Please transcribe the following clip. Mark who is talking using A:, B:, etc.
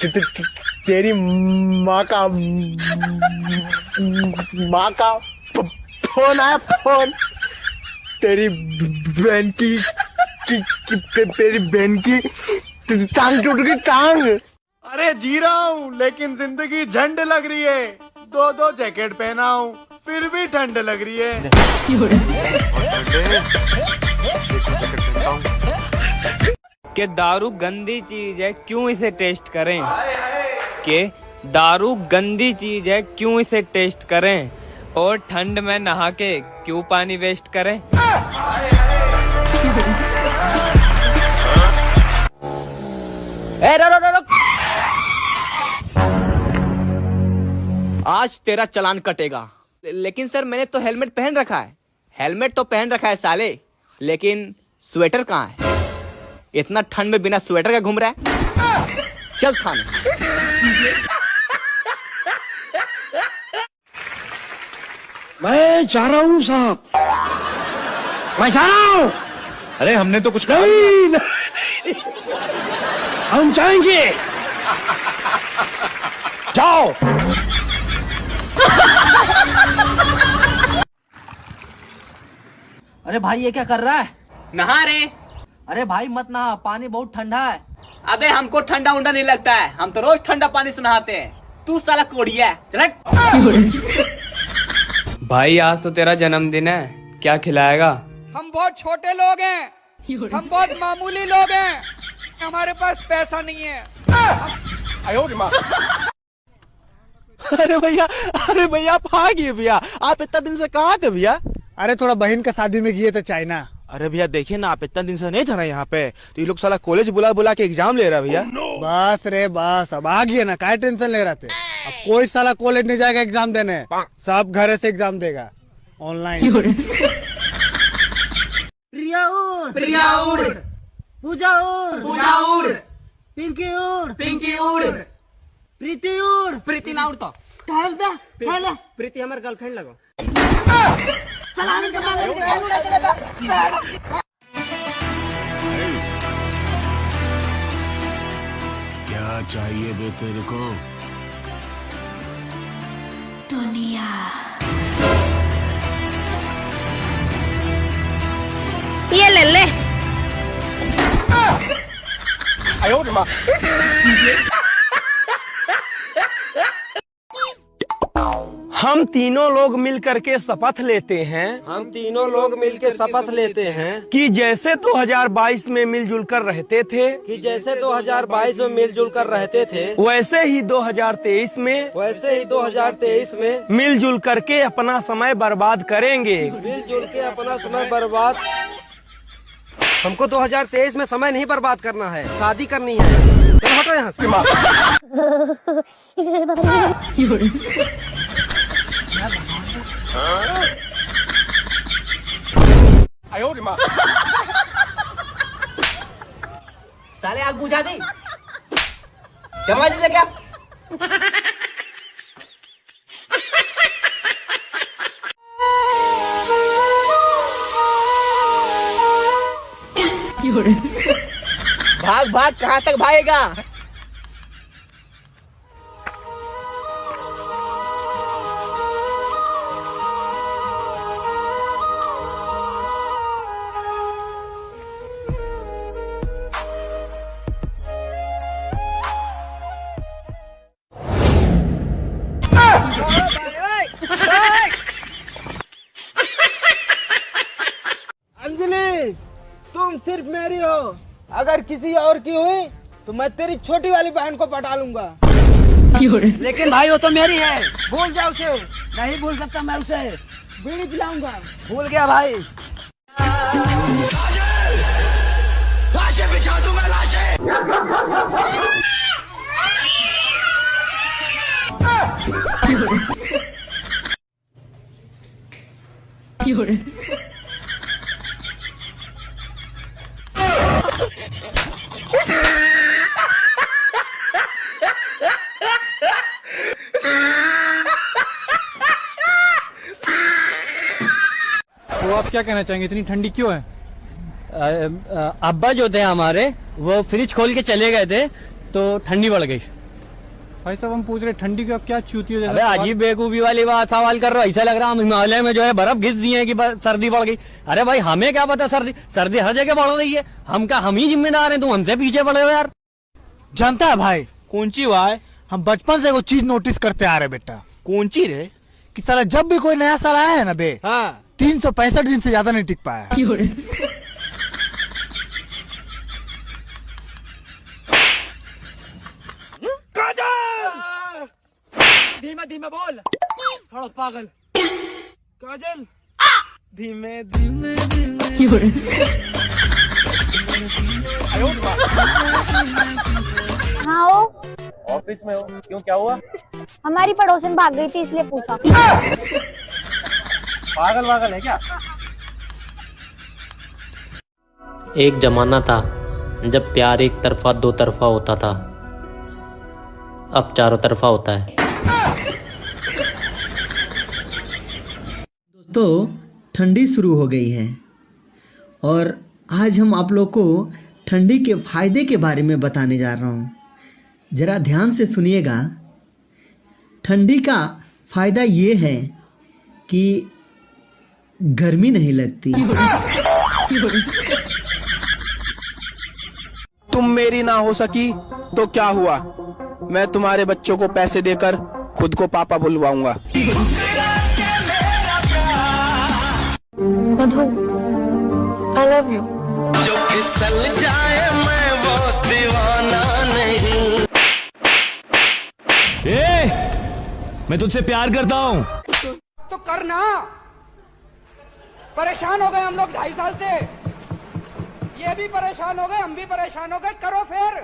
A: ते- ते- ते- तेरी माँ का माँ का फ़ोन आया फ़ोन। तेरी बहन की, की, की ते- तेरी बहन की टांग टूट गई टांग।
B: अरे जी रहा हूँ लेकिन ज़िंदगी झंड लग रही है। दो दो जैकेट पहना हूँ फिर भी ठंड लग रही है।
C: कि दारू गंदी चीज़ है, क्यों इसे टेस्ट करें? कि दारू गंदी चीज़ है, क्यों इसे टेस्ट करें? और ठंड में नहा के क्यों पानी वेस्ट करें?
D: ए रो रो रो आज तेरा चलान कटेगा। लेकिन सर, मैंने तो हेलमेट पहन रखा है। हेलमेट तो पहन रखा है साले, लेकिन स्वेटर कहाँ है? इतना ठंड में बिना स्वेटर का घूम रहा है? चल थाने।
A: मैं जा रहा हूँ साहब। मैं जा रहा हूँ।
B: अरे हमने तो कुछ
A: नहीं, नहीं, नहीं। हम जाएँगे। जाओ।
E: अरे भाई ये क्या कर रहा है?
D: नहा रे
E: अरे भाई मत नहा पानी बहुत ठंडा है।
D: अबे हमको ठंडा उंडा नहीं लगता है। हम तो रोज ठंडा पानी से नहाते हैं। तू साला कोड़िया है चल।
C: भाई आज तो तेरा जन्मदिन है। क्या खिलाएगा?
F: हम बहुत छोटे लोग हैं। हम बहुत मामूली लोग हैं। हमारे पास पैसा नहीं है।
B: अरे भैया अरे भैया आप आ गए भैया। आप इतना दिन से कहाँ थे भैया?
A: अरे थोड़ा बहन का शादी में गए थे चाइना।
B: अरे भैया देखिए ना आप इतना दिन से नहीं थे ना यहाँ पे। तो ये लोग साला कॉलेज बुला बुला के एग्ज़ाम ले रहा भैया।
A: बस रे बस। अब आ गए ना काय टेंशन ले रहे थे अब कोई साला कॉलेज नहीं जाएगा एग्ज़ाम देने। सब घर से एग्ज़ाम देगा। ऑनलाइन
E: प्रिया उड़
D: प्रिया उड़
E: पूजा उड़
D: पूजा उड़
E: पिंकी उड़
D: पिंकी उड़
E: प्रीति उड़
D: प्रीति ना उड़ तो
E: टहल बे। टहल
D: प्रीति हमारे गर्लफ्रेंड लगो।
G: क्या चाहिए बे तेरे को? दुनिया।
H: ये ले ले।
I: हम तीनों लोग मिल करके शपथ लेते हैं हम तीनों लोग मिलकर शपथ लेते हैं। कि जैसे 2022 में मिलजुल कर रहते थे कि जैसे 2022 में मिलजुल कर रहते थे वैसे ही 2023 में वैसे ही 2023 में मिलजुल करके अपना समय बर्बाद करेंगे। मिलजुल के अपना समय बर्बाद। हमको 2023 में समय नहीं बर्बाद करना है शादी करनी है। चलो हटो यहाँ से।
D: भाग भाग कहाँ तक भागेगा?
F: अगर किसी और की हुई तो मैं तेरी छोटी वाली बहन को पटा लूँगा।
E: लेकिन भाई, वो तो मेरी है। भूल जा उसे। नहीं भूल सकता मैं उसे।
F: बीड़ी पिलाऊँगा।
E: भूल गया भाई।
I: तो आप क्या कहना चाहेंगे? इतनी ठंडी क्यों है?
J: अब्बा जो थे हमारे वो फ्रिज खोल के चले गए थे तो ठंडी बढ़ गई।
H: भाई साहब हम पूछ रहे ठंडी का क्या चूती हो?
J: अबे अजीब बेवकूफ़ी वाली बात सवाल कर रहा ऐसा लग रहा हम हिमालय में जो है बर्फ़ घिस दिए कि सर्दी बढ़ गई। अरे भाई हमें क्या पता सर्दी सर्दी हर जगह बढ़ रही है। हम क्या हम ही जिम्मेदार हैं तुम हमसे पीछे पड़े हो यार।
K: जानता है भाई कौन ची भाई हम बचपन से वो चीज़ नोटिस करते आ रहे बेटा। कौन ची रे कि साला जब भी कोई नया साल आया है ना बे हाँ। तीन सौ पैंसठ दिन से ज़्यादा नहीं टिक पाया।
J: धीमे धीमे बोल। थोड़ा पागल। काजल! धीमे धीमे
L: हाँ हो
J: ऑफ़िस में हो? क्यों क्या हुआ?
L: हमारी पड़ोसन भाग गई थी इसलिए पूछा।
J: पागल वागल है क्या?
M: एक जमाना था जब प्यार एक तरफा दो तरफा होता था। अब चारों तरफा होता है।
E: दोस्तों ठंडी शुरू हो गई है। और आज हम आप लोग को ठंडी के फ़ायदे के बारे में बताने जा रहा हूँ। ज़रा ध्यान से सुनिएगा। ठंडी का फ़ायदा ये है कि गर्मी नहीं लगती।
F: तुम मेरी ना हो सकी तो क्या हुआ? मैं तुम्हारे बच्चों को पैसे देकर खुद को पापा बुलवाऊँगा।
L: मधु आई लव यू
J: मैं तुझसे प्यार करता हूँ।
F: तो करना। परेशान हो गए हम लोग ढाई साल से। ये भी परेशान हो गए, हम भी परेशान हो गए, करो फिर।